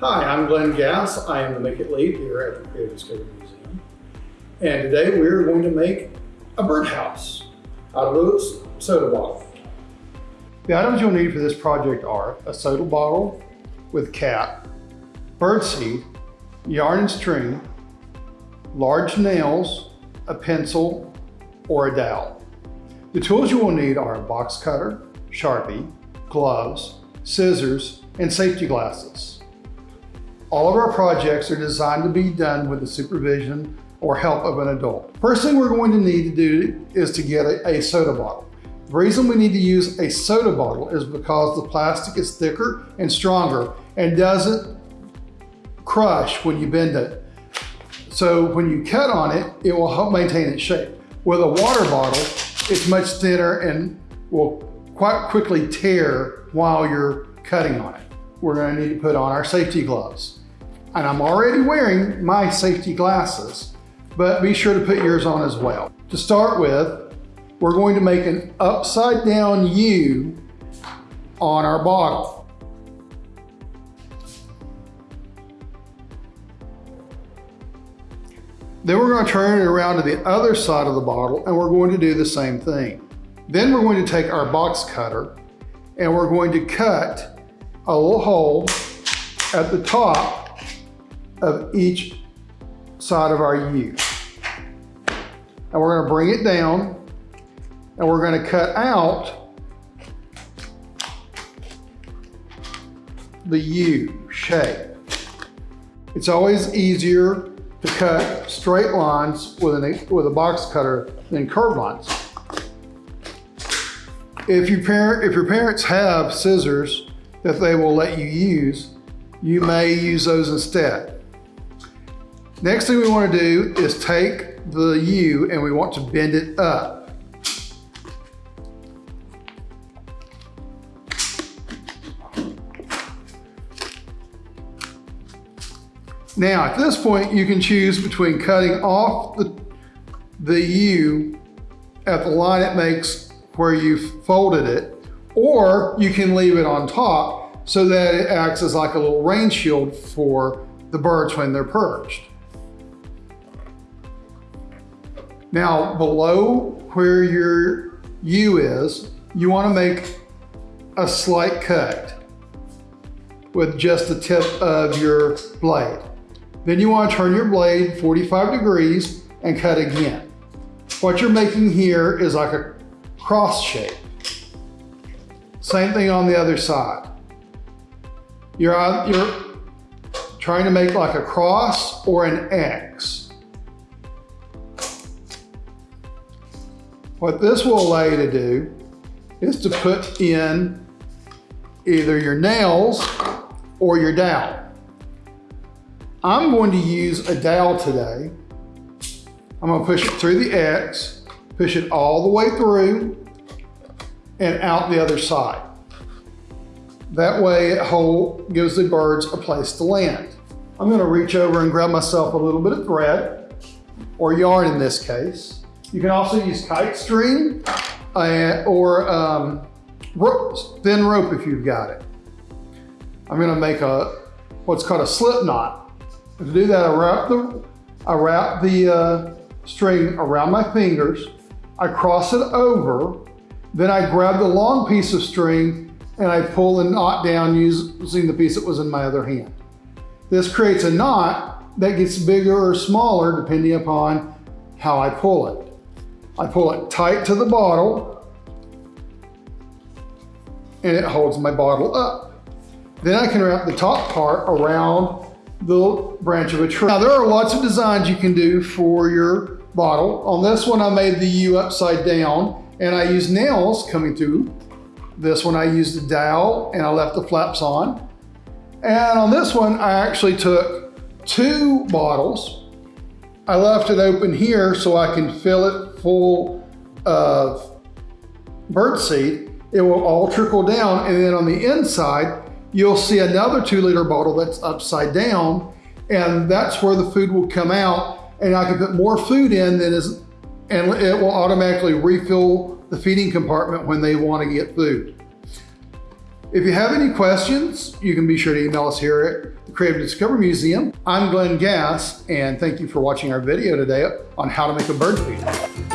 Hi, I'm Glenn Gass. I am the Make It lead here at the Creative Discovery Museum. And today we're going to make a birdhouse out of a soda bottle. The items you'll need for this project are a soda bottle with cap, birdseed, yarn and string, large nails, a pencil, or a dowel. The tools you will need are a box cutter, Sharpie, gloves, scissors, and safety glasses. All of our projects are designed to be done with the supervision or help of an adult. First thing we're going to need to do is to get a, a soda bottle. The reason we need to use a soda bottle is because the plastic is thicker and stronger and doesn't crush when you bend it. So when you cut on it, it will help maintain its shape. With a water bottle, it's much thinner and will quite quickly tear while you're cutting on it. We're gonna need to put on our safety gloves. And I'm already wearing my safety glasses, but be sure to put yours on as well. To start with, we're going to make an upside down U on our bottle. Then we're going to turn it around to the other side of the bottle and we're going to do the same thing. Then we're going to take our box cutter and we're going to cut a little hole at the top of each side of our U. And we're going to bring it down and we're going to cut out the U shape. It's always easier to cut straight lines with, an, with a box cutter than curved lines. If, you parent, if your parents have scissors that they will let you use, you may use those instead. Next thing we want to do is take the U and we want to bend it up. Now, at this point, you can choose between cutting off the, the U at the line it makes where you've folded it, or you can leave it on top so that it acts as like a little rain shield for the birds when they're perched. Now, below where your U is, you wanna make a slight cut with just the tip of your blade. Then you want to turn your blade 45 degrees and cut again. What you're making here is like a cross shape. Same thing on the other side. You're, you're trying to make like a cross or an X. What this will allow you to do is to put in either your nails or your dowel. I'm going to use a dowel today. I'm gonna push it through the X, push it all the way through and out the other side. That way it hold, gives the birds a place to land. I'm gonna reach over and grab myself a little bit of thread, or yarn in this case. You can also use kite string uh, or um, rope, thin rope if you've got it. I'm gonna make a what's called a slip knot. To do that, I wrap the, I wrap the uh, string around my fingers, I cross it over, then I grab the long piece of string and I pull the knot down using the piece that was in my other hand. This creates a knot that gets bigger or smaller depending upon how I pull it. I pull it tight to the bottle and it holds my bottle up. Then I can wrap the top part around the branch of a tree. Now there are lots of designs you can do for your bottle. On this one, I made the U upside down and I used nails coming through. This one I used a dowel and I left the flaps on. And on this one, I actually took two bottles. I left it open here so I can fill it full of birdseed. It will all trickle down and then on the inside, you'll see another two liter bottle that's upside down and that's where the food will come out and I can put more food in than is, and it will automatically refill the feeding compartment when they want to get food. If you have any questions, you can be sure to email us here at the Creative Discovery Museum. I'm Glenn Gass, and thank you for watching our video today on how to make a bird feeder.